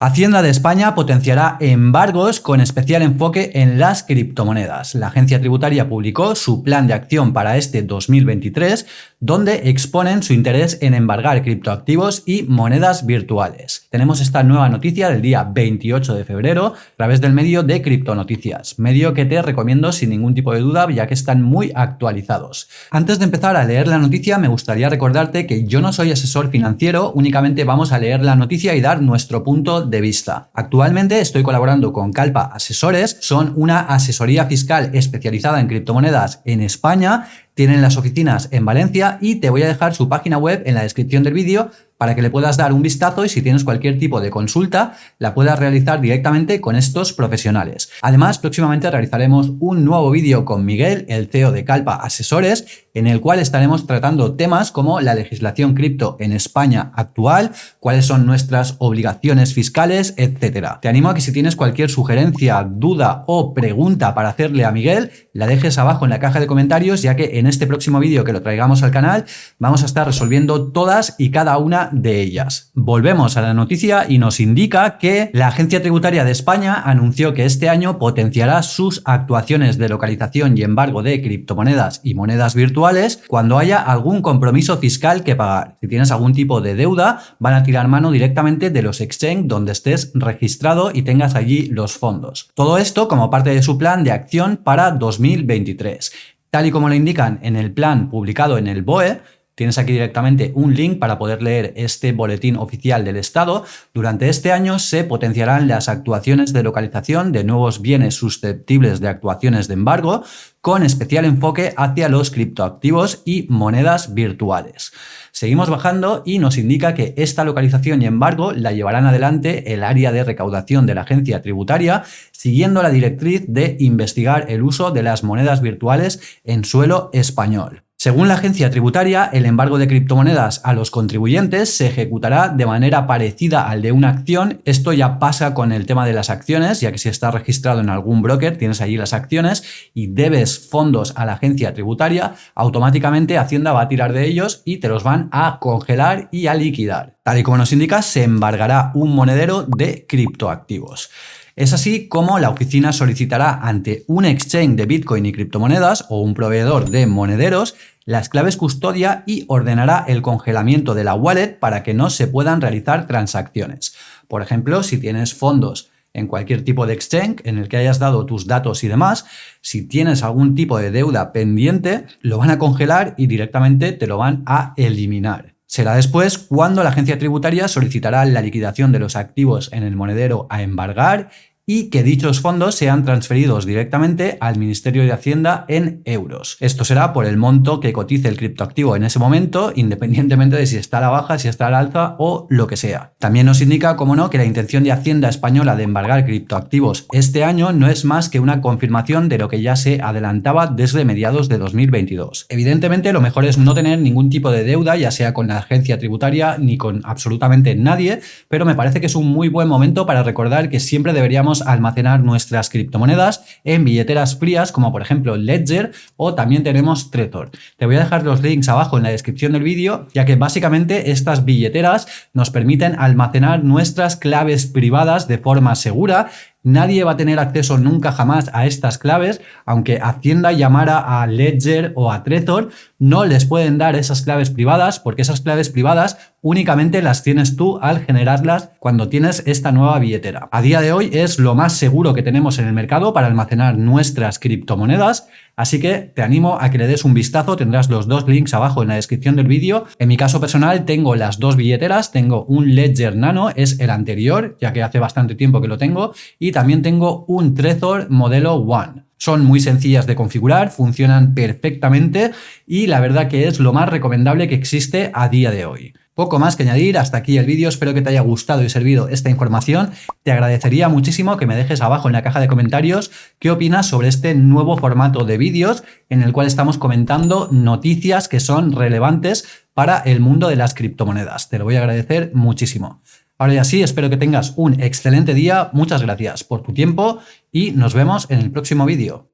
Hacienda de España potenciará embargos con especial enfoque en las criptomonedas. La agencia tributaria publicó su plan de acción para este 2023, donde exponen su interés en embargar criptoactivos y monedas virtuales. Tenemos esta nueva noticia del día 28 de febrero a través del medio de Criptonoticias, medio que te recomiendo sin ningún tipo de duda ya que están muy actualizados. Antes de empezar a leer la noticia me gustaría recordarte que yo no soy asesor financiero, únicamente vamos a leer la noticia y dar nuestro punto de vista. Actualmente estoy colaborando con Calpa Asesores, son una asesoría fiscal especializada en criptomonedas en España, tienen las oficinas en Valencia y te voy a dejar su página web en la descripción del vídeo para que le puedas dar un vistazo y si tienes cualquier tipo de consulta la puedas realizar directamente con estos profesionales. Además, próximamente realizaremos un nuevo vídeo con Miguel, el CEO de Calpa Asesores, en el cual estaremos tratando temas como la legislación cripto en España actual, cuáles son nuestras obligaciones fiscales, etcétera. Te animo a que si tienes cualquier sugerencia, duda o pregunta para hacerle a Miguel, la dejes abajo en la caja de comentarios, ya que en este próximo vídeo que lo traigamos al canal vamos a estar resolviendo todas y cada una de ellas. Volvemos a la noticia y nos indica que la Agencia Tributaria de España anunció que este año potenciará sus actuaciones de localización y embargo de criptomonedas y monedas virtuales cuando haya algún compromiso fiscal que pagar. Si tienes algún tipo de deuda, van a tirar mano directamente de los exchange donde estés registrado y tengas allí los fondos. Todo esto como parte de su plan de acción para 2023. Tal y como lo indican en el plan publicado en el BOE, Tienes aquí directamente un link para poder leer este boletín oficial del Estado. Durante este año se potenciarán las actuaciones de localización de nuevos bienes susceptibles de actuaciones de embargo, con especial enfoque hacia los criptoactivos y monedas virtuales. Seguimos bajando y nos indica que esta localización y embargo la llevarán adelante el área de recaudación de la agencia tributaria, siguiendo la directriz de investigar el uso de las monedas virtuales en suelo español. Según la agencia tributaria, el embargo de criptomonedas a los contribuyentes se ejecutará de manera parecida al de una acción. Esto ya pasa con el tema de las acciones, ya que si estás registrado en algún broker, tienes allí las acciones y debes fondos a la agencia tributaria, automáticamente Hacienda va a tirar de ellos y te los van a congelar y a liquidar. Tal y como nos indica, se embargará un monedero de criptoactivos. Es así como la oficina solicitará ante un exchange de Bitcoin y criptomonedas o un proveedor de monederos las claves custodia y ordenará el congelamiento de la wallet para que no se puedan realizar transacciones. Por ejemplo, si tienes fondos en cualquier tipo de exchange en el que hayas dado tus datos y demás, si tienes algún tipo de deuda pendiente, lo van a congelar y directamente te lo van a eliminar. Será después cuando la agencia tributaria solicitará la liquidación de los activos en el monedero a embargar y que dichos fondos sean transferidos directamente al Ministerio de Hacienda en euros. Esto será por el monto que cotice el criptoactivo en ese momento, independientemente de si está a la baja, si está a la alza o lo que sea. También nos indica, como no, que la intención de Hacienda española de embargar criptoactivos este año no es más que una confirmación de lo que ya se adelantaba desde mediados de 2022. Evidentemente, lo mejor es no tener ningún tipo de deuda, ya sea con la agencia tributaria ni con absolutamente nadie, pero me parece que es un muy buen momento para recordar que siempre deberíamos almacenar nuestras criptomonedas en billeteras frías como por ejemplo Ledger o también tenemos Trezor. Te voy a dejar los links abajo en la descripción del vídeo ya que básicamente estas billeteras nos permiten almacenar nuestras claves privadas de forma segura Nadie va a tener acceso nunca jamás a estas claves, aunque Hacienda llamara a Ledger o a Trezor, no les pueden dar esas claves privadas porque esas claves privadas únicamente las tienes tú al generarlas cuando tienes esta nueva billetera. A día de hoy es lo más seguro que tenemos en el mercado para almacenar nuestras criptomonedas, así que te animo a que le des un vistazo, tendrás los dos links abajo en la descripción del vídeo. En mi caso personal tengo las dos billeteras, tengo un Ledger Nano, es el anterior, ya que hace bastante tiempo que lo tengo, y también tengo un Trezor modelo One. Son muy sencillas de configurar, funcionan perfectamente y la verdad que es lo más recomendable que existe a día de hoy. Poco más que añadir, hasta aquí el vídeo, espero que te haya gustado y servido esta información. Te agradecería muchísimo que me dejes abajo en la caja de comentarios qué opinas sobre este nuevo formato de vídeos en el cual estamos comentando noticias que son relevantes para el mundo de las criptomonedas. Te lo voy a agradecer muchísimo. Ahora ya sí, espero que tengas un excelente día, muchas gracias por tu tiempo y nos vemos en el próximo vídeo.